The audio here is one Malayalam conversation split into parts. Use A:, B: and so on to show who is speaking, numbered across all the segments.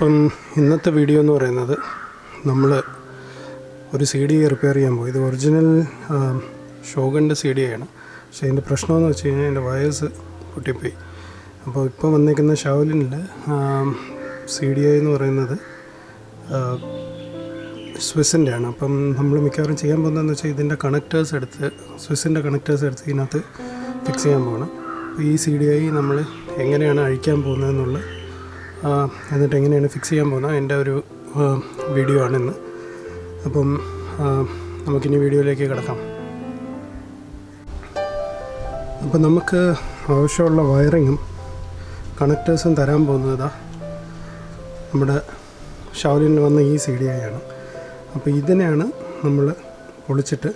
A: അപ്പം ഇന്നത്തെ വീഡിയോ എന്ന് പറയുന്നത് നമ്മൾ ഒരു സി ഡി റിപ്പയർ ചെയ്യാൻ പോയി. ഇത് ഒറിജിനൽ ഷോഗന്റെ സി ഡി ആണ്. പക്ഷേ അതിന്റെ പ്രശ്നമെന്ന് വെച്ച് കഴിഞ്ഞാൽ അതിന്റെ വയേഴ്സ് പൊട്ടിപ്പോയി. അപ്പോൾ ഇപ്പോൾ വന്നേക്കുന്ന ഷാവലിനിൽ സി ഡി ഐ എന്ന് പറയുന്നത് സ്വിസിന്റെ ആണ് അപ്പം നമ്മൾ മിക്കവാറും ചെയ്യാൻ പോകുന്നതെന്ന് വെച്ചാൽ ഇതിന്റെ കണക്റ്റേഴ്സ് എടുത്ത് സ്വിസിന്റെ കണക്റ്റേഴ്സ് എടുത്ത് ഇതിനകത്ത് ഫിക്സ് ചെയ്യാൻ പോകണം അപ്പോൾ ഈ സി ഡി ഐ നമ്മൾ എങ്ങനെയാണ് അഴിക്കാൻ പോകുന്നതെന്നുള്ള എന്നിട്ട് എങ്ങനെയാണ് ഫിക്സ് ചെയ്യാൻ പോകുന്നത്? എന്റെ ഒരു വീഡിയോ ആണ് ഇന്ന് അപ്പം നമുക്കിനി വീഡിയോയിലേക്ക് കിടക്കാം. അപ്പം നമുക്ക് ആവശ്യമുള്ള വയറിങ്ങും കണക്റ്റേഴ്സും തരാൻ പോകുന്നത് നമ്മുടെ ഷാവലിന് വന്ന ഈ സി ഡി ഐ ആണ്. അപ്പോൾ ഇതിനെയാണ് നമ്മൾ പൊളിച്ചിട്ട്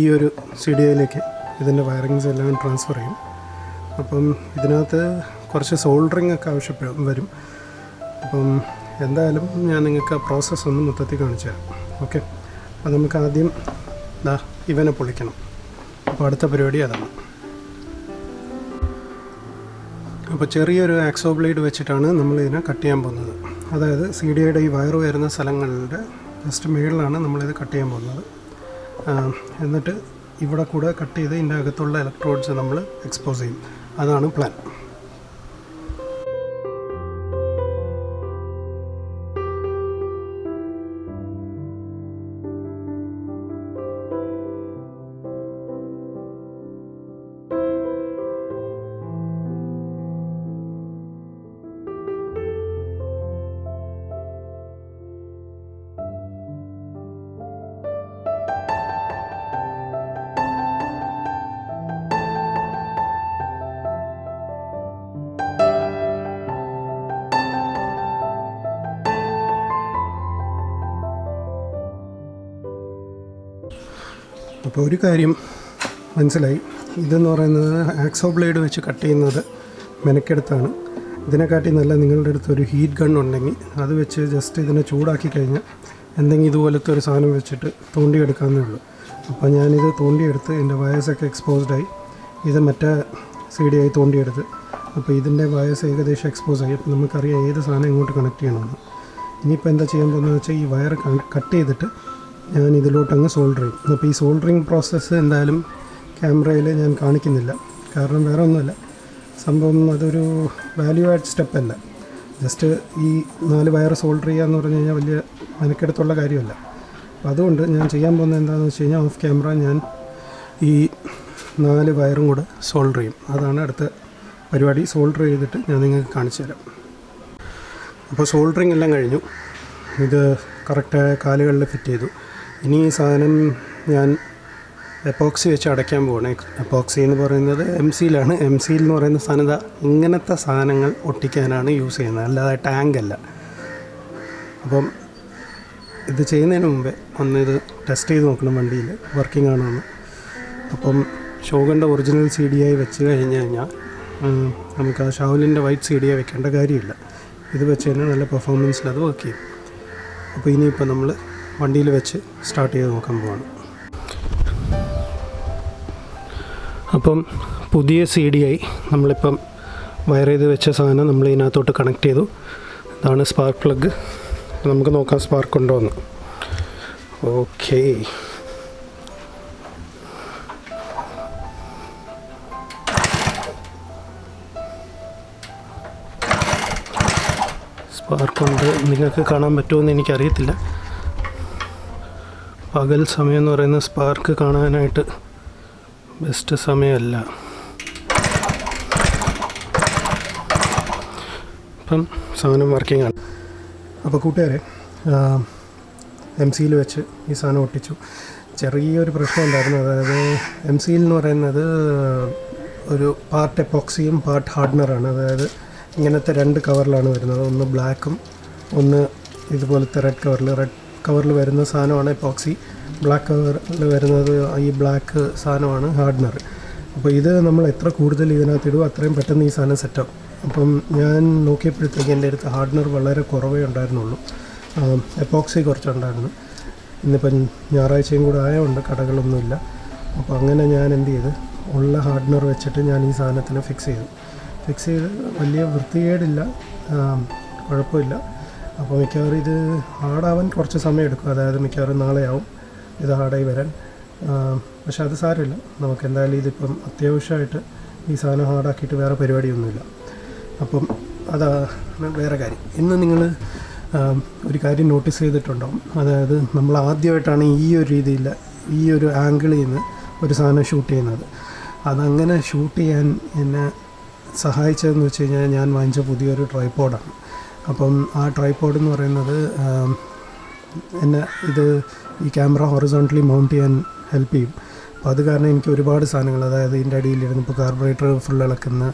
A: ഈ ഒരു സി ഡി ഐയിലേക്ക് ഇതിന്റെ വയറിങ്സ് എല്ലാം ട്രാൻസ്ഫർ ചെയ്യും. അപ്പം ഇതിനകത്ത് കുറച്ച് സോൾഡറിങ് ഒക്കെ ആവശ്യപ്പെടും വരും. അപ്പം എന്തായാലും ഞാൻ നിങ്ങൾക്ക് ആ പ്രോസസ്സ് ഒന്ന് മൊത്തത്തിൽ കാണിച്ചു തരാം. ഓക്കെ അപ്പം നമുക്ക് ആദ്യം ദാ ഇവനെ പൊളിക്കണം. അപ്പോൾ അടുത്ത പരിപാടി അതാണ്. അപ്പോൾ ചെറിയൊരു ആക്സോ ബ്ലേഡ് വെച്ചിട്ടാണ് നമ്മൾ ഇതിനെ കട്ട് ചെയ്യാൻ പോകുന്നത്. അതായത് സി ഡി ഐയുടെ ഈ വയറ് വരുന്ന സ്ഥലങ്ങളുടെ ജസ്റ്റ് മുകളിലാണ് നമ്മളിത് കട്ട് ചെയ്യാൻ പോകുന്നത്. എന്നിട്ട് ഇവിടെ കൂടെ കട്ട് ചെയ്ത് ഇതിന്റെ അകത്തുള്ള ഇലക്ട്രോഡ്സ് നമ്മൾ എക്സ്പോസ് ചെയ്യും. അതാണ് പ്ലാൻ അപ്പോൾ ഒരു കാര്യം മനസ്സിലായി. ഇതെന്ന് പറയുന്നത് ആക്സോ ബ്ലേഡ് വെച്ച് കട്ട് ചെയ്യുന്നത് മെനക്കെടുത്താണ്. ഇതിനെക്കാട്ടി നല്ല നിങ്ങളുടെ അടുത്ത് ഒരു ഹീറ്റ് ഗൺ ഉണ്ടെങ്കിൽ അത് വെച്ച് ജസ്റ്റ് ഇതിനെ ചൂടാക്കി കഴിഞ്ഞാൽ എന്തെങ്കിലും ഇതുപോലത്തെ ഒരു സാധനം വെച്ചിട്ട് തോണ്ടിയെടുക്കാമെന്നേ ഉള്ളൂ. അപ്പോൾ ഞാനിത് തോണ്ടിയെടുത്ത് എന്റെ വയസ്സൊക്കെ എക്സ്പോസ്ഡായി ഇത് മറ്റേ സി ഡി ആയി തോണ്ടിയെടുത്ത്. അപ്പോൾ ഇതിന്റെ വയസ്സ് ഏകദേശം എക്സ്പോസ് ആയി. അപ്പോൾ നമുക്കറിയാം ഏത് സാധനം ഇങ്ങോട്ട് കണക്ട് ചെയ്യണമെന്ന്. ഇനിയിപ്പോൾ എന്താ ചെയ്യാൻ പോകുന്നത് വെച്ചാൽ ഈ വയർ കട്ട് ചെയ്തിട്ട് ഞാൻ ഇതിലോട്ടങ്ങ് സോൾഡർ ചെയ്യും അപ്പോൾ ഈ സോൾഡറിങ് പ്രോസസ്സ് എന്തായാലും ക്യാമറയിൽ ഞാൻ കാണിക്കുന്നില്ല. കാരണം വേറെ ഒന്നുമല്ല. സംഭവം അതൊരു വാല്യൂ ആഡ് സ്റ്റെപ്പ് അല്ല. ജസ്റ്റ് ഈ നാല് വയർ സോൾഡർ ചെയ്യുക എന്ന് പറഞ്ഞു കഴിഞ്ഞാൽ വലിയ മെനക്കെടുത്തുള്ള കാര്യമല്ല. അപ്പോൾ അതുകൊണ്ട് ഞാൻ ചെയ്യാൻ പോകുന്നത് എന്താണെന്ന് വെച്ച് കഴിഞ്ഞാൽ ഓഫ് ക്യാമറ ഞാൻ ഈ നാല് വയറും കൂടെ സോൾഡർ ചെയ്യും. അതാണ് അടുത്ത പരിപാടി. സോൾഡർ ചെയ്തിട്ട് ഞാൻ നിങ്ങൾക്ക് കാണിച്ചു തരാം. അപ്പോൾ സോൾഡറിങ് എല്ലാം കഴിഞ്ഞു. ഇത് കറക്റ്റായ കാലുകളിൽ ഫിറ്റ് ചെയ്തു. ഇനി ഈ സാധനം ഞാൻ എപ്പോക്സി വെച്ച് അടയ്ക്കാൻ പോകണേ എപ്പോക്സി എന്ന് പറയുന്നത് എം സിയിലാണ് എം സിയിൽ എന്ന് പറയുന്ന സാധനം ഇങ്ങനത്തെ സാധനങ്ങൾ ഒട്ടിക്കാനാണ് യൂസ് ചെയ്യുന്നത്. അല്ലാതെ ടാങ്ക് അല്ല. അപ്പം ഇത് ചെയ്യുന്നതിന് മുമ്പേ ഒന്ന് ഇത് ടെസ്റ്റ് ചെയ്ത് നോക്കണം വണ്ടിയിൽ. വർക്കിംഗ് ആണോ എന്ന് അപ്പം ഷോഗന്റെ ഒറിജിനൽ സി ഡി ആയി വെച്ച് കഴിഞ്ഞ് കഴിഞ്ഞാൽ നമുക്ക് ആ ഷാവലിന്റെ വൈറ്റ് സി ഡി ആയി വെക്കേണ്ട കാര്യമില്ല. ഇത് വെച്ച് തന്നെ നല്ല പെർഫോമൻസിൽ അത് വർക്ക് ചെയ്യും. അപ്പോൾ ഇനിയിപ്പോൾ നമ്മൾ വണ്ടിയിൽ വെച്ച് സ്റ്റാർട്ട് ചെയ്ത് നോക്കാൻ പോവാണ്. അപ്പം പുതിയ സി ഡി ആയി നമ്മളിപ്പം വയർ ചെയ്ത് വെച്ച സാധനം നമ്മൾ ഇതിനകത്തോട്ട് കണക്ട് ചെയ്തു. ഇതാണ് സ്പാർക്ക് പ്ലഗ് നമുക്ക് നോക്കാം സ്പാർക്ക് ഉണ്ടോ എന്ന്. ഓക്കേ സ്പാർക്കുണ്ട് നിങ്ങൾക്ക് കാണാൻ പറ്റുമെന്ന് എനിക്കറിയത്തില്ല. പകൽ സമയം എന്ന് പറയുന്ന സ്പാർക്ക് കാണാനായിട്ട് ബെസ്റ്റ് സമയമല്ല. അപ്പം സാധനം വർക്കിംഗ് ആണ്. അപ്പോൾ കൂട്ടുകാരെ എം സിയിൽ വെച്ച് ഈ സാധനം ഒട്ടിച്ചു. ചെറിയൊരു പ്രശ്നം ഉണ്ടായിരുന്നു. അതായത് എം സിയിൽ എന്ന് പറയുന്നത് ഒരു പാർട്ട് എപ്പോക്സിയും പാർട്ട് ഹാർഡ്നറാണ് അതായത് ഇങ്ങനത്തെ രണ്ട് കവറിലാണ് വരുന്നത്. ഒന്ന് ബ്ലാക്കും ഒന്ന് ഇതുപോലത്തെ റെഡ് കവറിൽ റെഡ് കവറിൽ വരുന്ന സാധനമാണ് എപ്പോക്സി. ബ്ലാക്ക് കവറിൽ വരുന്നത് ഈ ബ്ലാക്ക് സാധനമാണ് ഹാർഡ്നർ. അപ്പോൾ ഇത് നമ്മൾ എത്ര കൂടുതൽ ഇതിനകത്ത് ഇടും അത്രയും പെട്ടെന്ന് ഈ സാധനം സെറ്റാവും അപ്പം ഞാൻ നോക്കിയപ്പോഴത്തേക്ക് എന്റെ അടുത്ത് ഹാർഡ്നർ വളരെ കുറവേ ഉണ്ടായിരുന്നുള്ളൂ. എപ്പോക്സി കുറച്ചുണ്ടായിരുന്നു. ഇന്നിപ്പം ഞായറാഴ്ചയും കൂടെ ആയതുകൊണ്ട് കടകളൊന്നുമില്ല. അപ്പോൾ അങ്ങനെ ഞാൻ എന്ത് ചെയ്ത് ഉള്ള ഹാർഡ്നർ വെച്ചിട്ട് ഞാൻ ഈ സാധനത്തിന് ഫിക്സ് ചെയ്തു. ഫിക്സ് ചെയ്ത് വലിയ വൃത്തികേടില്ല. കുഴപ്പമില്ല. അപ്പോൾ മിക്കവാറും ഇത് ഹാർഡാവാൻ കുറച്ച് സമയം എടുക്കും. അതായത് മിക്കവാറും നാളെയാവും ഇത് ഹാർഡായി വരാൻ. പക്ഷെ അത് സാരമില്ല. നമുക്ക് എന്തായാലും ഇതിപ്പം അത്യാവശ്യമായിട്ട് ഈ സാധനം ഹാർഡാക്കിയിട്ട് വേറെ പരിപാടിയൊന്നുമില്ല. അപ്പം അതാണ് വേറെ കാര്യം. ഇന്ന് നിങ്ങൾ ഒരു കാര്യം നോട്ടീസ് ചെയ്തിട്ടുണ്ടാവും. അതായത് നമ്മൾ ആദ്യമായിട്ടാണ് ഈ ഒരു രീതിയിൽ ഈ ഒരു ആംഗിളിൽ നിന്ന് ഒരു സാധനം ഷൂട്ട് ചെയ്യുന്നത്. അതങ്ങനെ ഷൂട്ട് ചെയ്യാൻ എന്നെ സഹായിച്ചതെന്ന് വെച്ച് കഴിഞ്ഞാൽ ഞാൻ വാങ്ങിച്ച പുതിയൊരു ട്രൈപ്പോഡാണ് അപ്പം ആ ട്രൈപോഡ് എന്ന് പറയുന്നത് എന്നെ ഇത് ഈ ക്യാമറ ഹൊറിസോണ്ടലി മൗണ്ട് ചെയ്യാൻ ഹെൽപ്പ് ചെയ്യും. അപ്പോൾ അത് കാരണം എനിക്ക് ഒരുപാട് സാധനങ്ങൾ അതായത് ഇതിന്റെ അടിയിലിരുന്ന് ഇപ്പോൾ കാർബറേറ്റർ ഫുൾ ഇളക്കുന്ന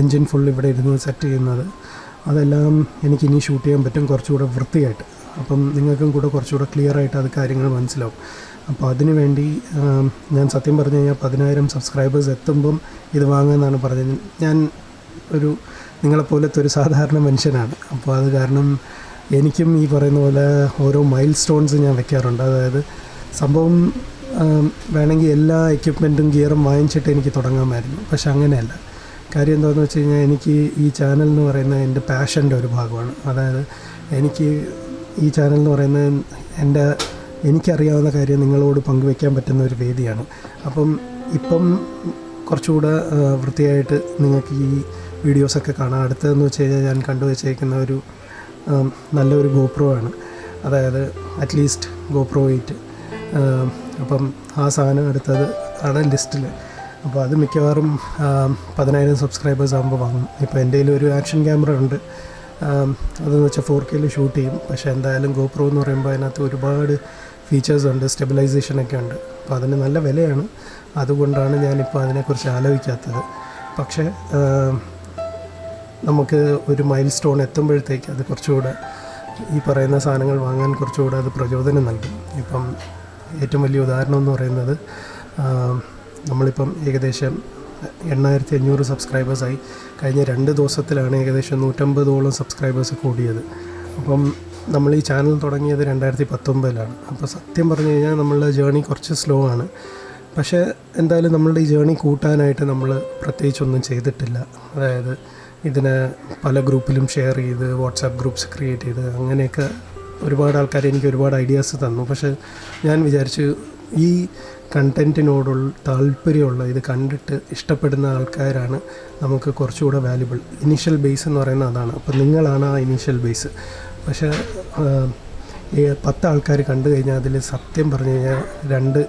A: എൻജിൻ ഫുൾ ഇവിടെ ഇരുന്ന് സെറ്റ് ചെയ്യുന്നത് അതെല്ലാം എനിക്ക് ഇനി ഷൂട്ട് ചെയ്യാൻ പറ്റും കുറച്ചുകൂടെ വൃത്തിയായിട്ട്. അപ്പം നിങ്ങൾക്കും കൂടെ കുറച്ചുകൂടെ ക്ലിയർ ആയിട്ട് അത് കാര്യങ്ങൾ മനസ്സിലാവും. അപ്പോൾ അതിനു വേണ്ടി ഞാൻ സത്യം പറഞ്ഞു കഴിഞ്ഞാൽ പതിനായിരം സബ്സ്ക്രൈബേഴ്സ് എത്തുമ്പം ഇത് വാങ്ങാമെന്നാണ് പറഞ്ഞത്. ഞാൻ ഒരു നിങ്ങളെപ്പോലത്തെ ഒരു സാധാരണ മനുഷ്യനാണ്. അപ്പോൾ അത് കാരണം എനിക്കും ഈ പറയുന്ന പോലെ ഓരോ മൈൽ സ്റ്റോൺസ് ഞാൻ വെക്കാറുണ്ട്. അതായത് സംഭവം വേണമെങ്കിൽ എല്ലാ എക്യുപ്മെന്റും ഗിയറും വാങ്ങിച്ചിട്ട് എനിക്ക് തുടങ്ങാമായിരുന്നു. പക്ഷെ അങ്ങനെയല്ല. കാര്യം എന്താണെന്ന് വെച്ച് കഴിഞ്ഞാൽ എനിക്ക് ഈ ചാനൽ എന്ന് പറയുന്ന എന്റെ പാഷന്റെ ഒരു ഭാഗമാണ്. അതായത് എനിക്ക് ഈ ചാനൽ എന്ന് പറയുന്നത് എന്റെ എനിക്കറിയാവുന്ന കാര്യം നിങ്ങളോട് പങ്കുവെക്കാൻ പറ്റുന്ന ഒരു വേദിയാണ്. അപ്പം ഇപ്പം കുറച്ചുകൂടെ വൃത്തിയായിട്ട് നിങ്ങൾക്ക് ഈ വീഡിയോസൊക്കെ കാണാം. അടുത്തതെന്ന് വെച്ച് കഴിഞ്ഞാൽ ഞാൻ കണ്ടുവച്ചേക്കുന്ന ഒരു നല്ലൊരു ഗോപ്രോ ആണ്. അതായത് അറ്റ്ലീസ്റ്റ് ഗോപ്രോ എയ്റ്റ് അപ്പം ആ സാധനം എടുത്തത് ആണ് ലിസ്റ്റിൽ അപ്പോൾ അത് മിക്കവാറും പതിനായിരം സബ്സ്ക്രൈബേഴ്സ് ആകുമ്പോൾ വാങ്ങും. ഇപ്പോൾ എന്റെ ഒരു ആക്ഷൻ ക്യാമറ ഉണ്ട്. അതെന്ന് വെച്ചാൽ ഫോർ കെയിൽ ഷൂട്ട് ചെയ്യും. പക്ഷേ എന്തായാലും ഗോപ്രോ എന്ന് പറയുമ്പോൾ അതിനകത്ത് ഒരുപാട് ഫീച്ചേഴ്സ് ഉണ്ട് സ്റ്റെബിലൈസേഷനൊക്കെ ഉണ്ട്. അപ്പോൾ അതിന് നല്ല വിലയാണ്. അതുകൊണ്ടാണ് ഞാനിപ്പോൾ അതിനെക്കുറിച്ച് ആലോചിക്കാത്തത്. പക്ഷേ നമുക്ക് ഒരു മൈൽ സ്റ്റോൺ എത്തുമ്പോഴത്തേക്ക് അത് കുറച്ചുകൂടെ ഈ പറയുന്ന സാധനങ്ങൾ വാങ്ങാൻ കുറച്ചുകൂടെ അത് പ്രചോദനം നൽകും. ഇപ്പം ഏറ്റവും വലിയ ഉദാഹരണം എന്ന് പറയുന്നത് നമ്മളിപ്പം ഏകദേശം എണ്ണായിരത്തി അഞ്ഞൂറ് സബ്സ്ക്രൈബേഴ്സായി കഴിഞ്ഞ രണ്ട് ദിവസത്തിലാണ് ഏകദേശം നൂറ്റമ്പതോളം സബ്സ്ക്രൈബേഴ്സ് കൂടിയത്. അപ്പം നമ്മൾ ഈ ചാനൽ തുടങ്ങിയത് രണ്ടായിരത്തി പത്തൊമ്പതിലാണ് അപ്പോൾ സത്യം പറഞ്ഞു കഴിഞ്ഞാൽ നമ്മളുടെ ജേണി കുറച്ച് സ്ലോ ആണ്. പക്ഷേ എന്തായാലും നമ്മളുടെ ഈ ജേണി കൂട്ടാനായിട്ട് നമ്മൾ പ്രത്യേകിച്ചൊന്നും ചെയ്തിട്ടില്ല. അതായത് ഇതിനെ പല ഗ്രൂപ്പിലും ഷെയർ ചെയ്ത് വാട്സാപ്പ് ഗ്രൂപ്പ്സ് ക്രിയേറ്റ് ചെയ്ത് അങ്ങനെയൊക്കെ ഒരുപാട് ആൾക്കാർ എനിക്ക് ഒരുപാട് ഐഡിയാസ് തന്നു. പക്ഷേ ഞാൻ വിചാരിച്ചു ഈ കണ്ടന്റിനോടുള്ള താല്പര്യമുള്ള ഇത് കണ്ടിട്ട് ഇഷ്ടപ്പെടുന്ന ആൾക്കാരാണ് നമുക്ക് കുറച്ചുകൂടെ വാല്യുബിൾ ഇനീഷ്യൽ ബേസ് എന്ന് പറയുന്നത് അതാണ്. അപ്പോൾ നിങ്ങളാണ് ആ ഇനീഷ്യൽ ബേസ് പക്ഷേ ഈ പത്ത് ആൾക്കാർ കണ്ടു കഴിഞ്ഞാൽ അതിൽ സത്യം പറഞ്ഞു കഴിഞ്ഞാൽ രണ്ട്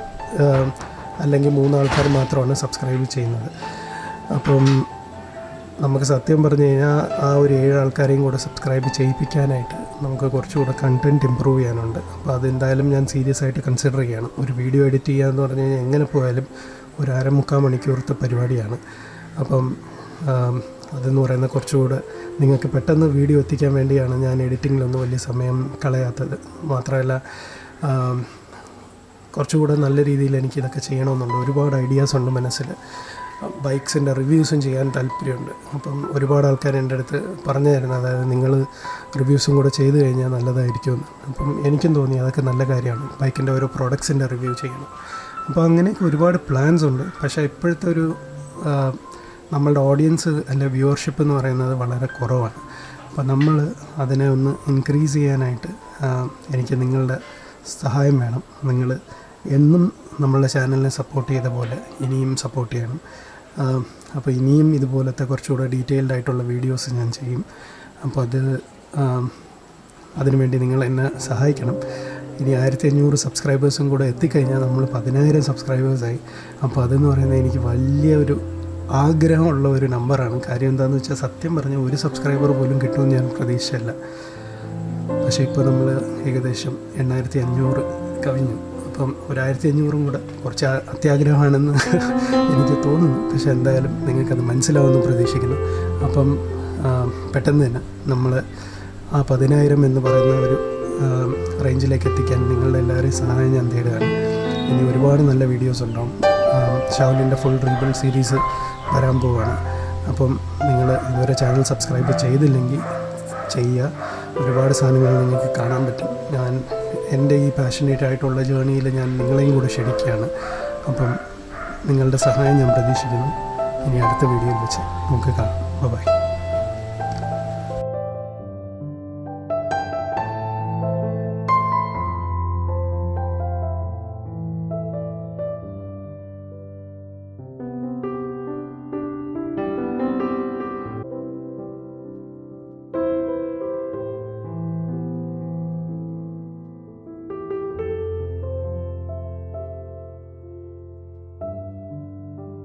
A: അല്ലെങ്കിൽ മൂന്ന് ആൾക്കാർ മാത്രമാണ് സബ്സ്ക്രൈബ് ചെയ്യുന്നത്. അപ്പം നമുക്ക് സത്യം പറഞ്ഞു കഴിഞ്ഞാൽ ആ ഒരു ഏഴ് ആൾക്കാരെയും കൂടെ സബ്സ്ക്രൈബ് ചെയ്യിപ്പിക്കാനായിട്ട് നമുക്ക് കുറച്ചുകൂടെ കണ്ടന്റ് ഇമ്പ്രൂവ് ചെയ്യാനുണ്ട്. അപ്പോൾ അതെന്തായാലും ഞാൻ സീരിയസ് ആയിട്ട് കൺസിഡർ ചെയ്യണം. ഒരു വീഡിയോ എഡിറ്റ് ചെയ്യുക എന്ന് പറഞ്ഞു കഴിഞ്ഞാൽ എങ്ങനെ പോയാലും ഒരു അരമുക്കാൽ മണിക്കൂറത്തെ പരിപാടിയാണ്. അപ്പം അതെന്ന് പറയുന്ന കുറച്ചുകൂടെ നിങ്ങൾക്ക് പെട്ടെന്ന് വീഡിയോ എത്തിക്കാൻ വേണ്ടിയാണ് ഞാൻ എഡിറ്റിങ്ങിലൊന്നും വലിയ സമയം കളയാത്തത്. മാത്രമല്ല കുറച്ചുകൂടെ നല്ല രീതിയിൽ എനിക്ക് ഇതൊക്കെ ചെയ്യണമെന്നുണ്ട്. ഒരുപാട് ഐഡിയാസ് ഉണ്ട് മനസ്സിൽ. ബൈക്സിന്റെ റിവ്യൂസും ചെയ്യാൻ താല്പര്യമുണ്ട്. അപ്പം ഒരുപാട് ആൾക്കാർ എന്റെ അടുത്ത് പറഞ്ഞു തരുന്നത് അതായത് നിങ്ങൾ റിവ്യൂസും കൂടെ ചെയ്തു കഴിഞ്ഞാൽ നല്ലതായിരിക്കുമെന്ന് അപ്പം എനിക്കും തോന്നി അതൊക്കെ നല്ല കാര്യമാണ് ബൈക്കിന്റെ ഓരോ പ്രോഡക്ട്സിന്റെ റിവ്യൂ ചെയ്യണം. അപ്പോൾ അങ്ങനെയൊക്കെ ഒരുപാട് പ്ലാൻസ് ഉണ്ട്. പക്ഷേ ഇപ്പോഴത്തെ ഒരു നമ്മളുടെ ഓഡിയൻസ് അല്ലെ വ്യൂവർഷിപ്പ് എന്ന് പറയുന്നത് വളരെ കുറവാണ്. അപ്പോൾ നമ്മൾ അതിനെ ഒന്ന് ഇൻക്രീസ് ചെയ്യാനായിട്ട് എനിക്ക് നിങ്ങളുടെ സഹായം വേണം. നിങ്ങൾ എന്നും നമ്മളുടെ ചാനലിനെ സപ്പോർട്ട് ചെയ്ത പോലെ ഇനിയും സപ്പോർട്ട് ചെയ്യണം. അപ്പോൾ ഇനിയും ഇതുപോലത്തെ കുറച്ചുകൂടെ ഡീറ്റെയിൽഡ് ആയിട്ടുള്ള വീഡിയോസ് ഞാൻ ചെയ്യും. അപ്പോൾ അത് അതിനുവേണ്ടി നിങ്ങൾ എന്നെ സഹായിക്കണം. ഇനി ആയിരത്തി അഞ്ഞൂറ് സബ്സ്ക്രൈബേഴ്സും കൂടെ എത്തിക്കഴിഞ്ഞാൽ നമ്മൾ പതിനായിരം സബ്സ്ക്രൈബേഴ്സായി അപ്പോൾ അതെന്ന് പറയുന്നത് എനിക്ക് വലിയ ഒരു ആഗ്രഹമുള്ള ഒരു നമ്പറാണ് കാര്യം എന്താണെന്ന് വെച്ചാൽ സത്യം പറഞ്ഞാൽ ഒരു സബ്സ്ക്രൈബർ പോലും കിട്ടുമെന്ന് ഞാൻ പ്രതീക്ഷയല്ല. പക്ഷേ ഇപ്പോൾ നമ്മൾ ഏകദേശം എണ്ണായിരത്തി അഞ്ഞൂറ് കവിഞ്ഞു. അപ്പം ഒരായിരത്തി അഞ്ഞൂറും കൂടെ കുറച്ച് അത്യാഗ്രഹമാണെന്ന് എനിക്ക് തോന്നുന്നു. പക്ഷെ എന്തായാലും നിങ്ങൾക്കത് മനസ്സിലാവുമെന്ന് പ്രതീക്ഷിക്കുന്നു. അപ്പം പെട്ടെന്ന് തന്നെ നമ്മൾ ആ പതിനായിരം എന്ന് പറയുന്ന ഒരു റേഞ്ചിലേക്ക് എത്തിക്കാൻ നിങ്ങളുടെ എല്ലാവരെയും സഹായം ഞാൻ തേടുകയാണ്. ഇനി ഒരുപാട് നല്ല വീഡിയോസ് ഉണ്ടാവും. ഷാവലിന്റെ ഫുൾ റീബിൾ സീരീസ് വരാൻ പോവുകയാണ്. അപ്പം നിങ്ങൾ ഇതുവരെ ചാനൽ സബ്സ്ക്രൈബ് ചെയ്തില്ലെങ്കിൽ ചെയ്യുക. ഒരുപാട് സാധനങ്ങൾ നിങ്ങൾക്ക് കാണാൻ പറ്റും. ഞാൻ എന്റെ ഈ പാഷനേറ്റ് ആയിട്ടുള്ള ജേണിയിൽ ഞാൻ നിങ്ങളെയും കൂടെ ക്ഷണിക്കുകയാണ്. അപ്പം നിങ്ങളുടെ സഹായം ഞാൻ പ്രതീക്ഷിക്കുന്നു. ഇനി അടുത്ത വീഡിയോയിൽ വെച്ച് നമുക്ക് കാണാം. ബൈ